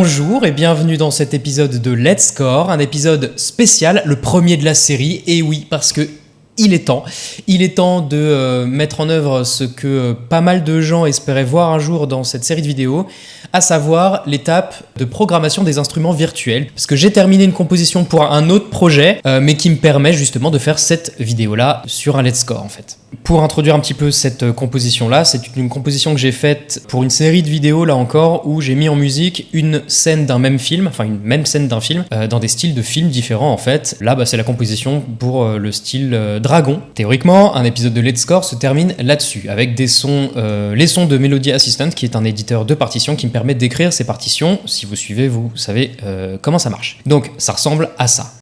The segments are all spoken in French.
Bonjour et bienvenue dans cet épisode de Let's Score, un épisode spécial, le premier de la série, et oui, parce que il est temps. Il est temps de euh, mettre en œuvre ce que euh, pas mal de gens espéraient voir un jour dans cette série de vidéos, à savoir l'étape de programmation des instruments virtuels. Parce que j'ai terminé une composition pour un autre projet, euh, mais qui me permet justement de faire cette vidéo-là sur un Let's Score en fait. Pour introduire un petit peu cette composition-là, c'est une composition que j'ai faite pour une série de vidéos, là encore, où j'ai mis en musique une scène d'un même film, enfin une même scène d'un film, dans des styles de films différents en fait. Là, bah, c'est la composition pour le style Théoriquement, un épisode de Let's Score se termine là-dessus, avec des sons, euh, les sons de Melody Assistant, qui est un éditeur de partitions qui me permet d'écrire ces partitions. Si vous suivez, vous savez euh, comment ça marche. Donc, ça ressemble à ça.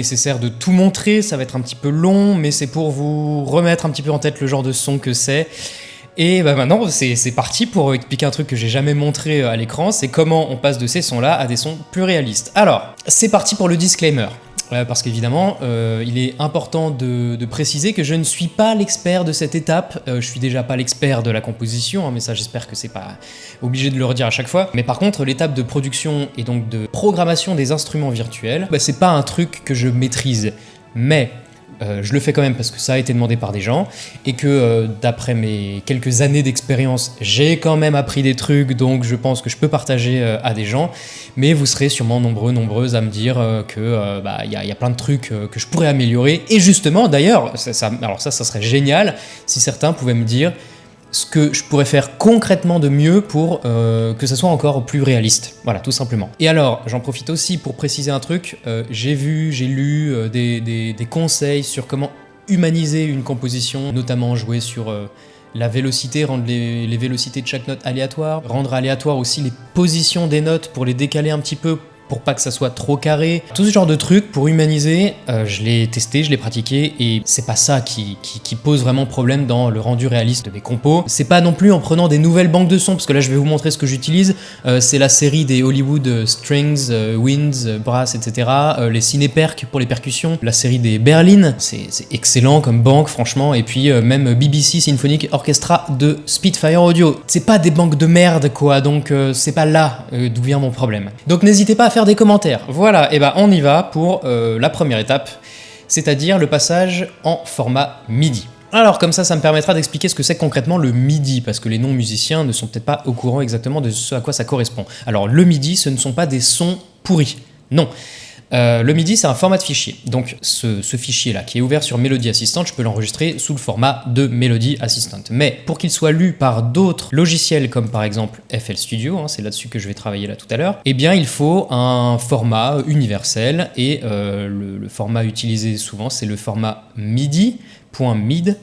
Nécessaire de tout montrer, ça va être un petit peu long, mais c'est pour vous remettre un petit peu en tête le genre de son que c'est. Et bah maintenant, c'est parti pour expliquer un truc que j'ai jamais montré à l'écran, c'est comment on passe de ces sons-là à des sons plus réalistes. Alors, c'est parti pour le disclaimer. Parce qu'évidemment, euh, il est important de, préciser que je ne suis pas l'expert de cette étape. Euh, je suis déjà pas l'expert de la composition, hein, mais ça, j'espère que c'est pas obligé de le redire à chaque fois. Mais par contre, l'étape de production et donc de programmation des instruments virtuels, bah, c'est pas un truc que je maîtrise. Mais euh, je le fais quand même parce que ça a été demandé par des gens et que euh, d'après mes quelques années d'expérience, j'ai quand même appris des trucs, donc je pense que je peux partager euh, à des gens. Mais vous serez sûrement nombreux, nombreuses à me dire que bah, il y, a plein de trucs que je pourrais améliorer. Et justement, d'ailleurs, alors ça serait génial si certains pouvaient me dire ce que je pourrais faire concrètement de mieux pour euh, que ça soit encore plus réaliste. Voilà, tout simplement. Et alors, j'en profite aussi pour préciser un truc. Euh, j'ai vu, j'ai lu euh, des, conseils sur comment humaniser une composition, notamment jouer sur la vélocité, rendre les, vélocités de chaque note aléatoires, rendre aléatoire aussi les positions des notes pour les décaler un petit peu pour pas que ça soit trop carré. Tout ce genre de trucs pour humaniser, euh, je l'ai testé, je l'ai pratiqué et c'est pas ça qui, pose vraiment problème dans le rendu réaliste de mes compos. C'est pas non plus en prenant des nouvelles banques de sons, parce que là je vais vous montrer ce que j'utilise. Euh, c'est la série des Hollywood euh, Strings, Winds, Brass, etc. les Cinéperc pour les percussions. La série des Berlin, c'est excellent comme banque franchement. Et puis même BBC Symphonic Orchestra de Spitfire Audio. C'est pas des banques de merde quoi, donc c'est pas là d'où vient mon problème. Donc n'hésitez pas à faire des commentaires. Voilà, et ben on y va pour euh, la première étape, c'est-à-dire le passage en format MIDI. Alors comme ça, ça me permettra d'expliquer ce que c'est concrètement le MIDI, parce que les non-musiciens ne sont peut-être pas au courant exactement de ce à quoi ça correspond. Alors le MIDI, ce ne sont pas des sons pourris, non. Euh, le MIDI, c'est un format de fichier. Donc ce, fichier-là, qui est ouvert sur Melody Assistant, je peux l'enregistrer sous le format de Melody Assistant. Mais pour qu'il soit lu par d'autres logiciels, comme par exemple FL Studio, hein, c'est là-dessus que je vais travailler là tout à l'heure, eh bien il faut un format universel, et euh, le, le format utilisé souvent, c'est le format MIDI.mid.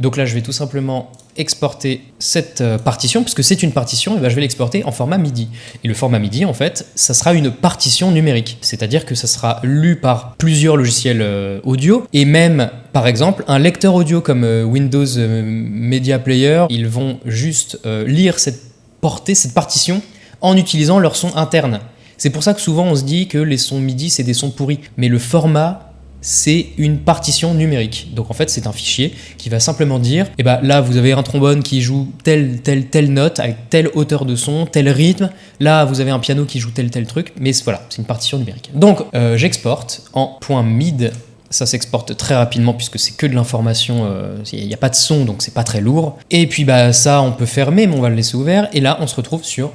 Donc là, je vais tout simplement exporter cette euh, partition, puisque c'est une partition, et ben je vais l'exporter en format MIDI. Et le format MIDI, en fait, ça sera une partition numérique, c'est-à-dire que ça sera lu par plusieurs logiciels euh, audio, et même, par exemple, un lecteur audio comme euh, Windows Media Player, ils vont juste lire cette portée, cette partition, en utilisant leur son interne. C'est pour ça que souvent on se dit que les sons MIDI c'est des sons pourris, mais le format c'est une partition numérique. Donc en fait, c'est un fichier qui va simplement dire, eh ben là, vous avez un trombone qui joue telle, telle, telle note, avec telle hauteur de son, tel rythme. Là, vous avez un piano qui joue tel, tel truc. Mais voilà, c'est une partition numérique. Donc, euh, j'exporte en .mid. Ça s'exporte très rapidement puisque c'est que de l'information, euh, il n'y a pas de son, donc c'est pas très lourd. Et puis bah ça, on peut fermer, mais on va le laisser ouvert. Et là, on se retrouve sur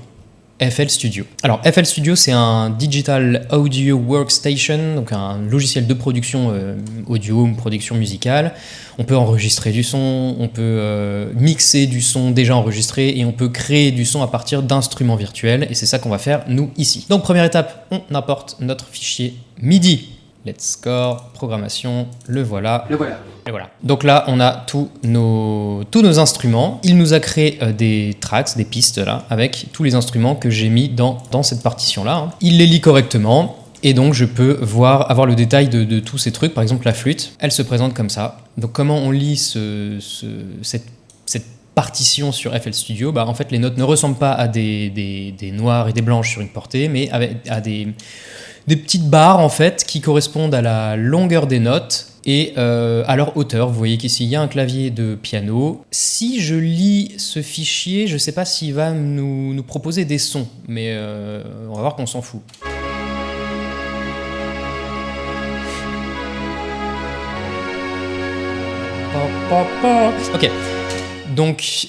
FL Studio. Alors FL Studio c'est un Digital Audio Workstation, donc un logiciel de production euh, audio, production musicale. On peut enregistrer du son, on peut euh, mixer du son déjà enregistré et on peut créer du son à partir d'instruments virtuels et c'est ça qu'on va faire nous ici. Donc première étape, on importe notre fichier MIDI. Let's score, programmation, le voilà. Le voilà. Et voilà. Donc là, on a tous nos, tous nos instruments. Il nous a créé euh, des tracks, des pistes là, avec tous les instruments que j'ai mis dans, dans cette partition-là. hein. Il les lit correctement. Et donc je peux voir, avoir le détail de, de tous ces trucs. Par exemple, la flûte, elle se présente comme ça. Donc comment on lit ce, ce- cette, cette partition sur FL Studio? Bah, En fait, les notes ne ressemblent pas à des, des, des noirs et des blanches sur une portée, mais à des, des petites barres en fait qui correspondent à la longueur des notes et euh, à leur hauteur. Vous voyez qu'ici il y a un clavier de piano. Si je lis ce fichier, je ne sais pas s'il va nous, nous proposer des sons, mais euh, on va voir qu'on s'en fout. Ok, donc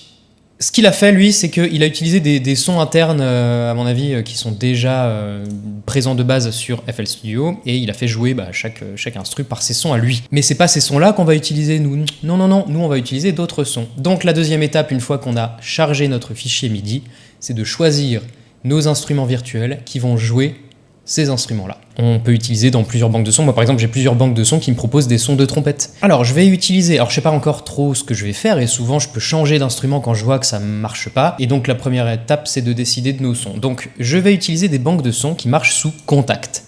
ce qu'il a fait, lui, c'est qu'il a utilisé des, sons internes, euh, à mon avis, euh, qui sont déjà euh, présents de base sur FL Studio, et il a fait jouer bah, chaque, chaque instru par ses sons à lui. Mais c'est pas ces sons-là qu'on va utiliser, nous. Non, non, non, nous, on va utiliser d'autres sons. Donc la deuxième étape, une fois qu'on a chargé notre fichier MIDI, c'est de choisir nos instruments virtuels qui vont jouer ces instruments-là. On peut utiliser dans plusieurs banques de sons. Moi, par exemple, j'ai plusieurs banques de sons qui me proposent des sons de trompette. Alors, je vais utiliser. Alors, je sais pas encore trop ce que je vais faire, et souvent, je peux changer d'instrument quand je vois que ça marche pas. Et donc, la première étape, c'est de décider de nos sons. Donc, je vais utiliser des banques de sons qui marchent sous Contact.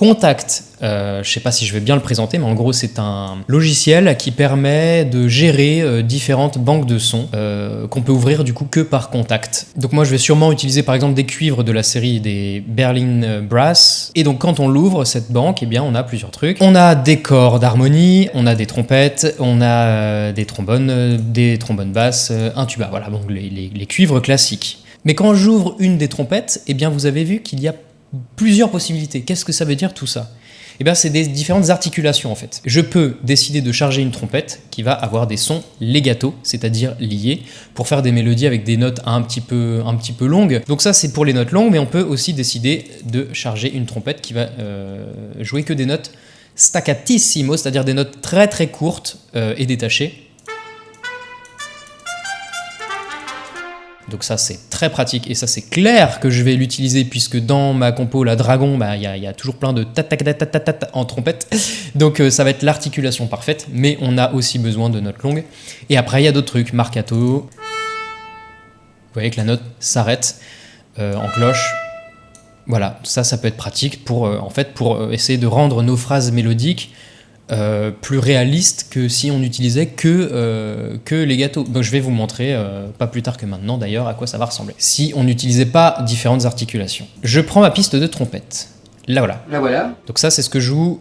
Contact, euh, je sais pas si je vais bien le présenter, mais en gros c'est un logiciel qui permet de gérer euh, différentes banques de sons euh, qu'on peut ouvrir du coup que par Contact. Donc moi je vais sûrement utiliser par exemple des cuivres de la série des Berlin Brass. Et donc quand on l'ouvre cette banque, eh bien on a plusieurs trucs. On a des corps d'harmonie, on a des trompettes, on a des trombones, des trombones basses, un tuba. Voilà donc les, les- les cuivres classiques. Mais quand j'ouvre une des trompettes, eh bien vous avez vu qu'il y a plusieurs possibilités. Qu'est-ce que ça veut dire tout ça? Eh bien, c'est des différentes articulations en fait. Je peux décider de charger une trompette qui va avoir des sons legato, c'est-à-dire liés, pour faire des mélodies avec des notes un petit peu, longues. Donc ça, c'est pour les notes longues, mais on peut aussi décider de charger une trompette qui va euh, jouer que des notes staccatissimo, c'est-à-dire des notes très très courtes euh, et détachées. Donc ça c'est très pratique et ça c'est clair que je vais l'utiliser puisque dans ma compo la dragon bah, il y, a- il y a toujours plein de ta en trompette. Donc euh, ça va être l'articulation parfaite mais on a aussi besoin de notes longues. Et après il y a d'autres trucs. Marcato. Vous voyez que la note s'arrête euh, en cloche. Voilà ça ça peut être pratique pour euh, en fait pour essayer de rendre nos phrases mélodiques euh, plus réaliste que si on n'utilisait que, euh, que les gâteaux. Donc je vais vous montrer, euh, pas plus tard que maintenant d'ailleurs, à quoi ça va ressembler. Si on n'utilisait pas différentes articulations. Je prends ma piste de trompette. Là voilà. La voilà. Donc ça c'est ce que jouent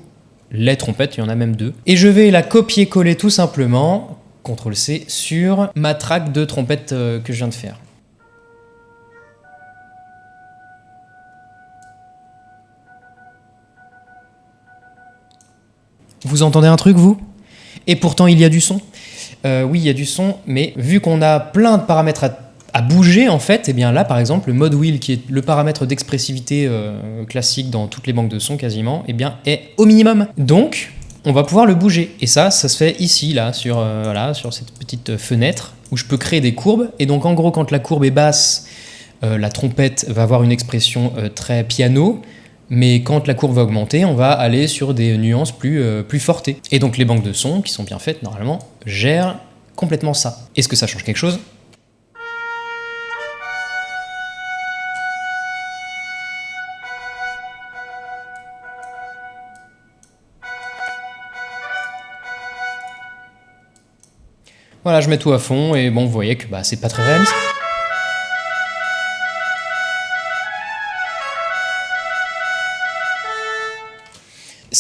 les trompettes, il y en a même deux. Et je vais la copier-coller tout simplement, CTRL C, sur ma track de trompette que je viens de faire. Vous entendez un truc, vous? Et pourtant, il y a du son. Euh, oui, il y a du son, mais vu qu'on a plein de paramètres à, bouger, en fait, et bien là, par exemple, le mode wheel, qui est le paramètre d'expressivité euh, classique dans toutes les banques de son quasiment, et bien, est au minimum. Donc, on va pouvoir le bouger. Et ça, ça se fait ici, là, sur, euh, sur cette petite fenêtre, où je peux créer des courbes. Et donc, en gros, quand la courbe est basse, la trompette va avoir une expression très piano, mais quand la courbe va augmenter, on va aller sur des nuances plus, euh, plus fortes. Et donc les banques de sons, qui sont bien faites normalement, gèrent complètement ça. Est-ce que ça change quelque chose? Voilà, je mets tout à fond et bon, vous voyez que bah, c'est pas très réaliste.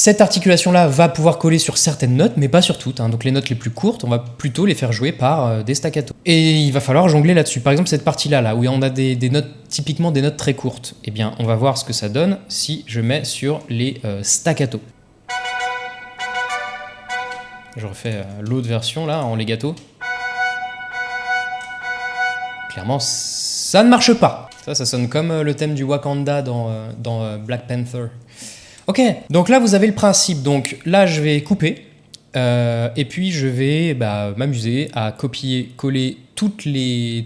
Cette articulation-là va pouvoir coller sur certaines notes, mais pas sur toutes. hein. Donc les notes les plus courtes, on va plutôt les faire jouer par euh, des staccato. Et il va falloir jongler là-dessus. Par exemple, cette partie-là, là, où on a des, notes, typiquement des notes très courtes, eh bien, on va voir ce que ça donne si je mets sur les euh, staccato. Je refais euh, l'autre version, là, en legato. Clairement, Ça ne marche pas. Ça, ça sonne comme euh, le thème du Wakanda dans, Black Panther. Ok, donc là vous avez le principe. Donc là je vais couper. euh, et puis je vais bah, m'amuser à copier, coller toutes les,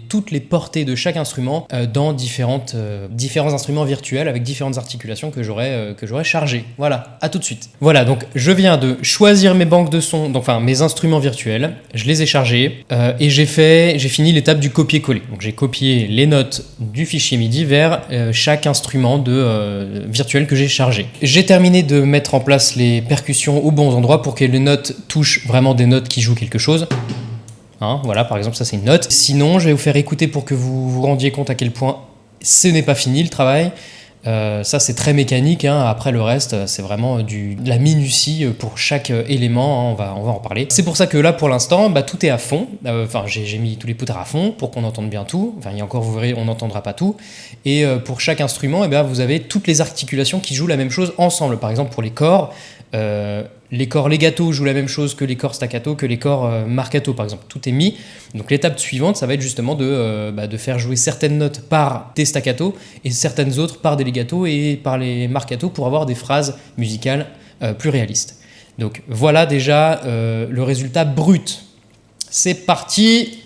portées de chaque instrument euh, dans euh, différents instruments virtuels avec différentes articulations que j'aurais euh, que j'aurais chargées. Voilà, à tout de suite. Voilà, donc je viens de choisir mes banques de sons, donc, enfin mes instruments virtuels, je les ai chargés et j'ai fait, j'ai fini l'étape du copier-coller. Donc j'ai copié les notes du fichier MIDI vers chaque instrument de, virtuel que j'ai chargé. J'ai terminé de mettre en place les percussions aux bons endroits pour que les notes touchent vraiment des notes qui jouent quelque chose. Hein, voilà, par exemple, ça c'est une note. Sinon, je vais vous faire écouter pour que vous vous rendiez compte à quel point ce n'est pas fini le travail. Euh, ça c'est très mécanique, hein. après le reste euh, c'est vraiment du, de la minutie euh, pour chaque euh, élément, hein. on, va, en parler. C'est pour ça que là pour l'instant bah, tout est à fond, Euh, enfin j'ai mis tous les poutres à fond pour qu'on entende bien tout, enfin il y a encore vous verrez on n'entendra pas tout, et euh, pour chaque instrument eh ben, vous avez toutes les articulations qui jouent la même chose ensemble, par exemple pour les corps, euh, les corps legato jouent la même chose que les corps staccato, que les corps euh, marcato par exemple. Tout est mis. Donc l'étape suivante, ça va être justement de, euh, bah, de faire jouer certaines notes par des staccato et certaines autres par des legato et par les marcato pour avoir des phrases musicales euh, plus réalistes. Donc voilà déjà le résultat brut. C'est parti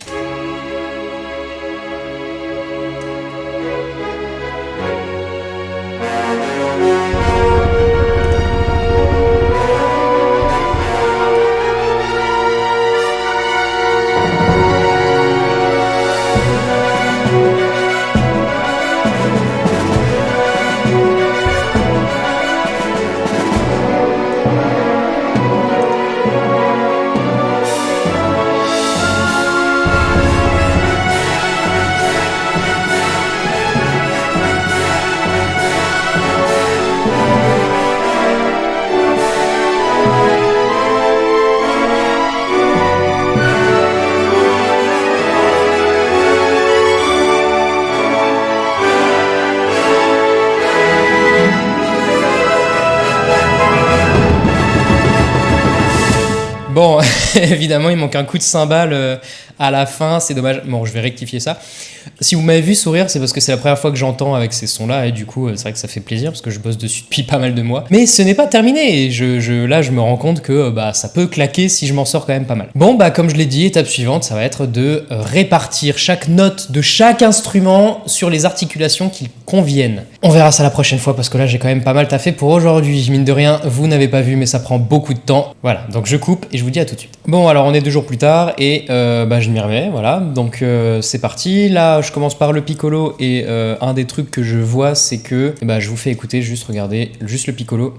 Bon, évidemment, il manque un coup de cymbale euh, à la fin, c'est dommage. Bon, je vais rectifier ça. Si vous m'avez vu sourire, c'est parce que c'est la première fois que j'entends avec ces sons-là, et du coup, euh, c'est vrai que ça fait plaisir, parce que je bosse dessus depuis pas mal de mois. Mais ce n'est pas terminé, et je, là, je me rends compte que euh, bah, ça peut claquer si je m'en sors quand même pas mal. Bon, bah, comme je l'ai dit, étape suivante, ça va être de répartir chaque note de chaque instrument sur les articulations qui conviennent. On verra ça la prochaine fois, parce que là, j'ai quand même pas mal taffé pour aujourd'hui. Mine de rien, vous n'avez pas vu, mais ça prend beaucoup de temps. Voilà, donc je coupe, et je vous dis à tout de suite. Bon, alors on est deux jours plus tard, et euh, bah, je m'y remets, voilà. Donc euh, c'est parti. Là, je commence par le piccolo, et euh, un des trucs que je vois, c'est que eh bah, je vous fais écouter, juste regardez, juste le piccolo.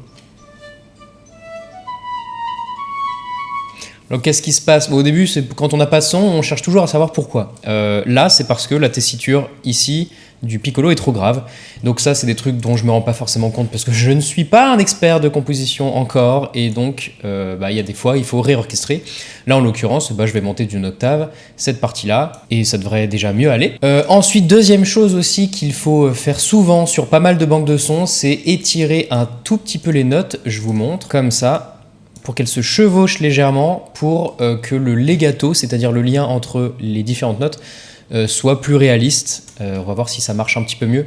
Donc qu'est-ce qui se passe? Au début, c'est quand on n'a pas son, on cherche toujours à savoir pourquoi. Là, c'est parce que la tessiture ici du piccolo est trop grave. Donc ça, c'est des trucs dont je me rends pas forcément compte parce que je ne suis pas un expert de composition encore et donc euh, bah, il y a des fois il faut réorchestrer. Là, en l'occurrence, bah, je vais monter d'une octave cette partie-là et ça devrait déjà mieux aller. Euh, ensuite, deuxième chose aussi qu'il faut faire souvent sur pas mal de banques de sons, c'est étirer un tout petit peu les notes. Je vous montre comme ça pour qu'elles se chevauchent légèrement pour euh, que le legato, c'est-à-dire le lien entre les différentes notes, euh, soit plus réaliste. Euh, on va voir si ça marche un petit peu mieux.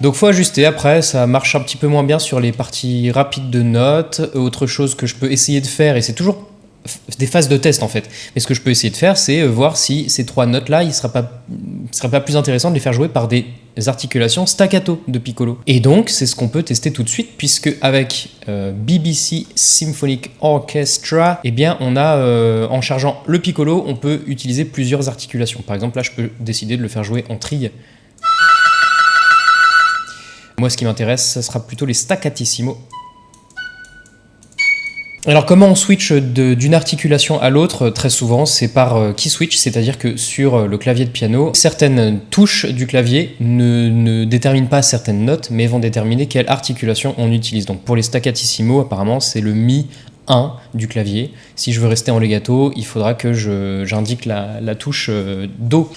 Donc faut ajuster après, ça marche un petit peu moins bien sur les parties rapides de notes. Autre chose que je peux essayer de faire, et c'est toujours des phases de test en fait, mais ce que je peux essayer de faire, c'est euh, voir si ces trois notes-là, il ne il serait pas plus intéressant de les faire jouer par des articulations staccato de piccolo. Et donc c'est ce qu'on peut tester tout de suite, puisque avec euh, BBC Symphonic Orchestra, eh bien on a, euh, en chargeant le piccolo, on peut utiliser plusieurs articulations. Par exemple là, je peux décider de le faire jouer en trille. Moi, ce qui m'intéresse, ce sera plutôt les staccatissimo. Alors, comment on switch d'une articulation à l'autre Très souvent, c'est par euh, key switch, c'est-à-dire que sur euh, le clavier de piano, certaines touches du clavier ne, ne déterminent pas certaines notes, mais vont déterminer quelle articulation on utilise. Donc, pour les staccatissimo, apparemment, c'est le mi 1 du clavier. Si je veux rester en legato, il faudra que j'indique la, touche euh, Do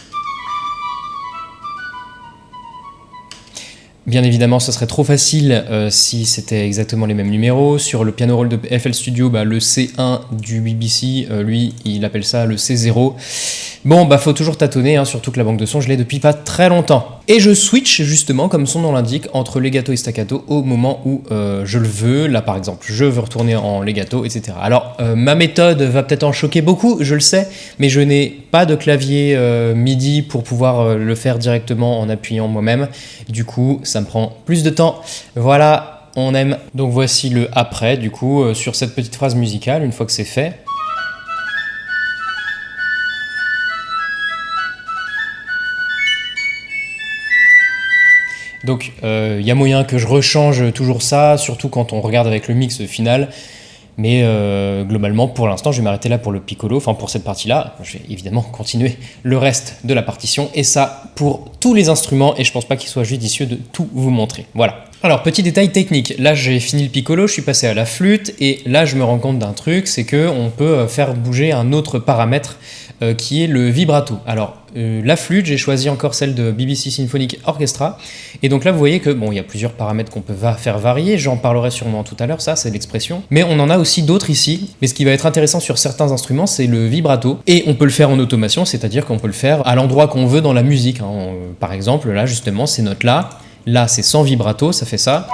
Bien évidemment, ce serait trop facile euh, si c'était exactement les mêmes numéros. Sur le piano roll de FL Studio, bah, le C1 du BBC, euh, lui, il appelle ça le C0. Bon, bah faut toujours tâtonner, hein, surtout que la banque de son, je l'ai depuis pas très longtemps. Et je switch justement, comme son nom l'indique, entre legato et staccato au moment où euh, je le veux. Là, par exemple, je veux retourner en legato, etc. Alors, ma méthode va peut-être en choquer beaucoup, je le sais, mais je n'ai pas de clavier MIDI pour pouvoir le faire directement en appuyant moi-même. Du coup, ça me prend plus de temps. Voilà, on aime. Donc voici le après, du coup, euh, sur cette petite phrase musicale, une fois que c'est fait. Donc il euh, y a moyen que je rechange toujours ça, surtout quand on regarde avec le mix final. Mais euh, globalement, pour l'instant, je vais m'arrêter là pour le piccolo, enfin pour cette partie-là. Je vais évidemment continuer le reste de la partition, et ça pour tous les instruments, et je pense pas qu'il soit judicieux de tout vous montrer. Voilà. Alors, petit détail technique, là j'ai fini le piccolo, je suis passé à la flûte, et là je me rends compte d'un truc, c'est qu'on peut euh, faire bouger un autre paramètre euh, qui est le vibrato. Alors, euh, la flûte, j'ai choisi encore celle de BBC Symphonic Orchestra, et donc là vous voyez que, bon, il y a plusieurs paramètres qu'on peut faire varier, j'en parlerai sûrement tout à l'heure, ça c'est l'expression, mais on en a aussi d'autres ici, mais ce qui va être intéressant sur certains instruments, c'est le vibrato, et on peut le faire en automation, c'est-à-dire qu'on peut le faire à l'endroit qu'on veut dans la musique. Hein. Par exemple, là justement, ces notes-là, Là, c'est sans vibrato, ça fait ça.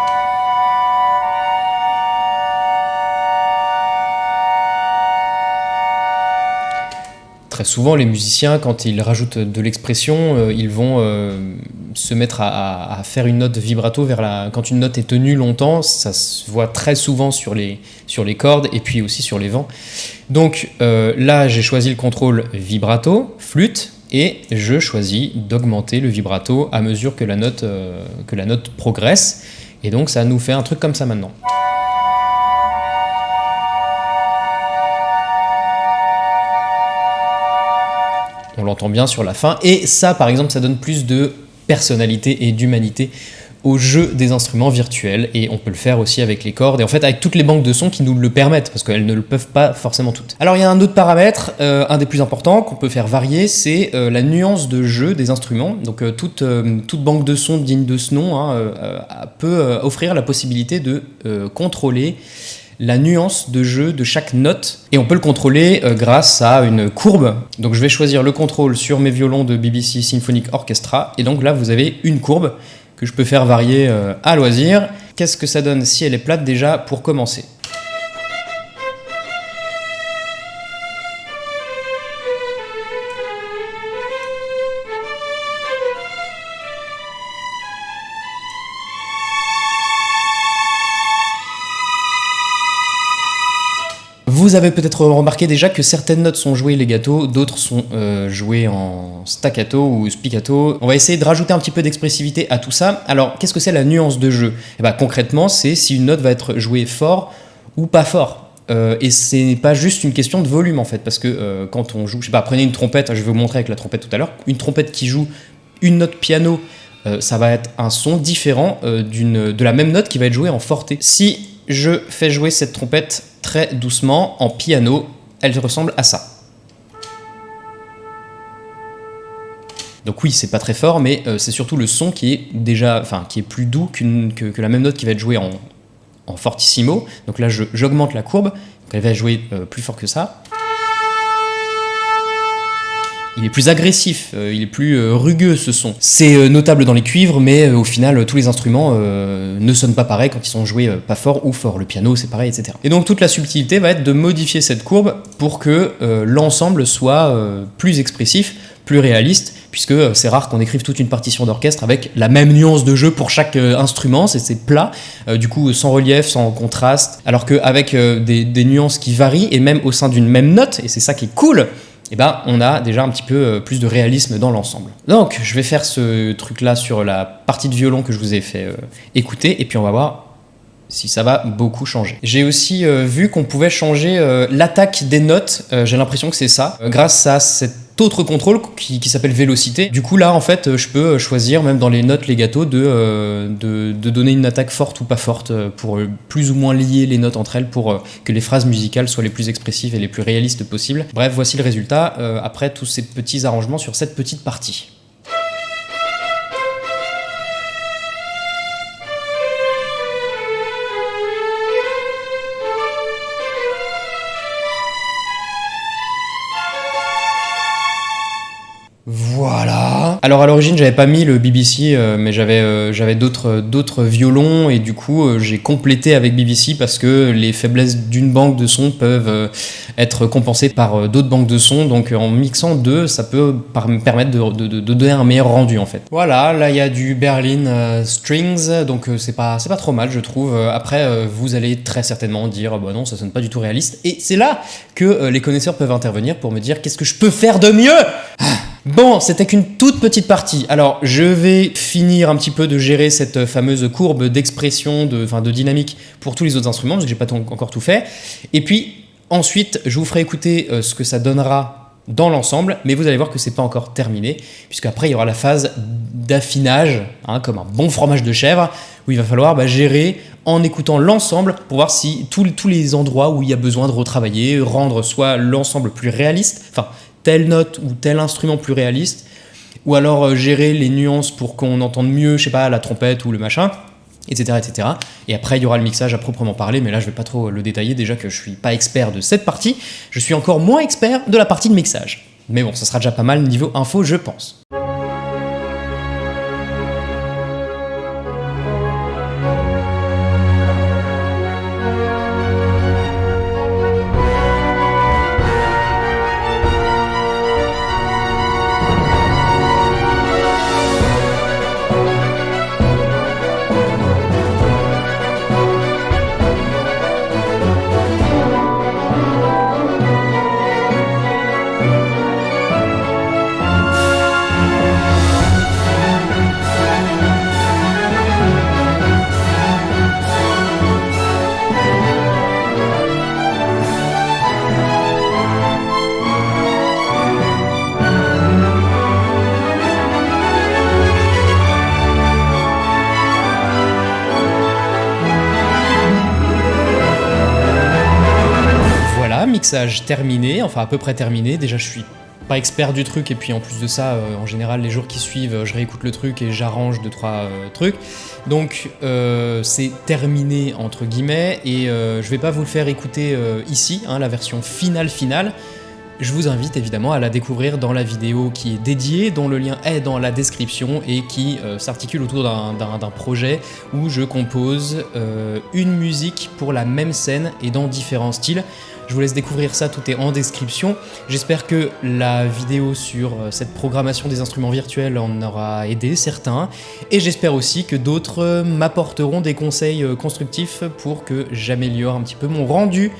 Très souvent, les musiciens, quand ils rajoutent de l'expression, euh, ils vont euh, se mettre à, faire une note vibrato vers la... Quand une note est tenue longtemps, ça se voit très souvent sur les, cordes et puis aussi sur les vents. Donc euh, là, j'ai choisi le contrôle vibrato, flûte, et je choisis d'augmenter le vibrato à mesure que la, note, que la note progresse. Et donc ça nous fait un truc comme ça maintenant. On l'entend bien sur la fin. Et ça, par exemple, ça donne plus de personnalité et d'humanité au jeu des instruments virtuels et on peut le faire aussi avec les cordes et en fait avec toutes les banques de sons qui nous le permettent parce qu'elles ne le peuvent pas forcément toutes. Alors il y a un autre paramètre, euh, un des plus importants qu'on peut faire varier, c'est euh, la nuance de jeu des instruments. Donc euh, toute, banque de sons digne de ce nom hein, peut offrir la possibilité de contrôler la nuance de jeu de chaque note et on peut le contrôler grâce à une courbe. Donc je vais choisir le contrôle sur mes violons de BBC Symphonic Orchestra et donc là vous avez une courbe que je peux faire varier euh, à loisir. Qu'est-ce que ça donne si elle est plate déjà pour commencer? Avez peut-être remarqué déjà que certaines notes sont jouées legato, d'autres sont euh, jouées en staccato ou spiccato. On va essayer de rajouter un petit peu d'expressivité à tout ça. Alors, qu'est-ce que c'est la nuance de jeu? Eh ben, Concrètement, c'est si une note va être jouée fort ou pas fort. Euh, et c'est pas juste une question de volume en fait, parce que euh, quand on joue, je sais pas, prenez une trompette, je vais vous montrer avec la trompette tout à l'heure, une trompette qui joue une note piano, ça va être un son différent de la même note qui va être jouée en forté. Si je fais jouer cette trompette très doucement en piano. Elle ressemble à ça. Donc oui, c'est pas très fort, mais euh, c'est surtout le son qui est déjà, enfin, qui est plus doux que, la même note qui va être jouée en, fortissimo. Donc là, j'augmente la courbe, elle va jouer euh, plus fort que ça il est plus agressif, euh, il est plus euh, rugueux ce son. C'est euh, notable dans les cuivres, mais au final, tous les instruments ne sonnent pas pareil quand ils sont joués pas fort ou fort. Le piano, c'est pareil, etc. Et donc toute la subtilité va être de modifier cette courbe pour que l'ensemble soit plus expressif, plus réaliste, puisque c'est rare qu'on écrive toute une partition d'orchestre avec la même nuance de jeu pour chaque instrument, c'est plat, du coup sans relief, sans contraste, alors qu'avec des, des nuances qui varient, et même au sein d'une même note, et c'est ça qui est cool, eh ben, on a déjà un petit peu euh, plus de réalisme dans l'ensemble. Donc, je vais faire ce truc-là sur la partie de violon que je vous ai fait euh, écouter, et puis on va voir si ça va beaucoup changer. J'ai aussi euh, vu qu'on pouvait changer l'attaque des notes, j'ai l'impression que c'est ça, grâce à cette autre contrôle qui, s'appelle vélocité. Du coup là en fait je peux choisir même dans les notes legato de, euh, de, donner une attaque forte ou pas forte euh, pour plus ou moins lier les notes entre elles pour euh, que les phrases musicales soient les plus expressives et les plus réalistes possibles. Bref voici le résultat après tous ces petits arrangements sur cette petite partie. Alors à l'origine j'avais pas mis le BBC, euh, mais j'avais euh, d'autres violons et du coup euh, j'ai complété avec BBC parce que les faiblesses d'une banque de sons peuvent être compensées par d'autres banques de sons. Donc en mixant deux, ça peut me permettre de, de- donner un meilleur rendu en fait. Voilà, là il y a du Berlin Strings, donc c'est pas pas trop mal je trouve. Après vous allez très certainement dire bah non ça sonne pas du tout réaliste et c'est là que les connaisseurs peuvent intervenir pour me dire qu'est-ce que je peux faire de mieux? Bon, c'était qu'une toute petite partie. Alors, je vais finir un petit peu de gérer cette fameuse courbe d'expression, de, de dynamique pour tous les autres instruments, parce que j'ai pas encore tout fait. Et puis, ensuite, je vous ferai écouter euh, ce que ça donnera dans l'ensemble, mais vous allez voir que c'est pas encore terminé, puisqu'après, il y aura la phase d'affinage, hein, comme un bon fromage de chèvre, où il va falloir bah, gérer en écoutant l'ensemble pour voir si tous tous les endroits où il y a besoin de retravailler, rendre soit l'ensemble plus réaliste, enfin, telle note ou tel instrument plus réaliste, ou alors euh, gérer les nuances pour qu'on entende mieux, je sais pas, la trompette ou le machin, etc., etc. Et après, il y aura le mixage à proprement parler, mais là, je vais pas trop le détailler, déjà que je suis pas expert de cette partie, je suis encore moins expert de la partie de mixage. Mais bon, ça sera déjà pas mal niveau info, je pense. Terminé, enfin à peu près terminé. Déjà, je suis pas expert du truc, et puis en plus de ça, euh, en général, les jours qui suivent, euh, je réécoute le truc et j'arrange deux trois euh, trucs. Donc, euh, c'est terminé entre guillemets, et je vais pas vous le faire écouter ici, hein, la version finale finale. Je vous invite évidemment à la découvrir dans la vidéo qui est dédiée, dont le lien est dans la description et qui euh, s'articule autour d'un- projet où je compose euh, une musique pour la même scène et dans différents styles. Je vous laisse découvrir ça, tout est en description. J'espère que la vidéo sur euh, cette programmation des instruments virtuels en aura aidé certains. Et j'espère aussi que d'autres m'apporteront des conseils constructifs pour que j'améliore un petit peu mon rendu.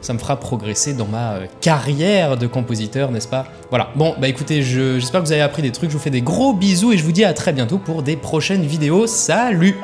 Ça me fera progresser dans ma euh, carrière de compositeur, n'est-ce pas? Voilà, bon, bah écoutez, je- j'espère que vous avez appris des trucs, je vous fais des gros bisous et je vous dis à très bientôt pour des prochaines vidéos. Salut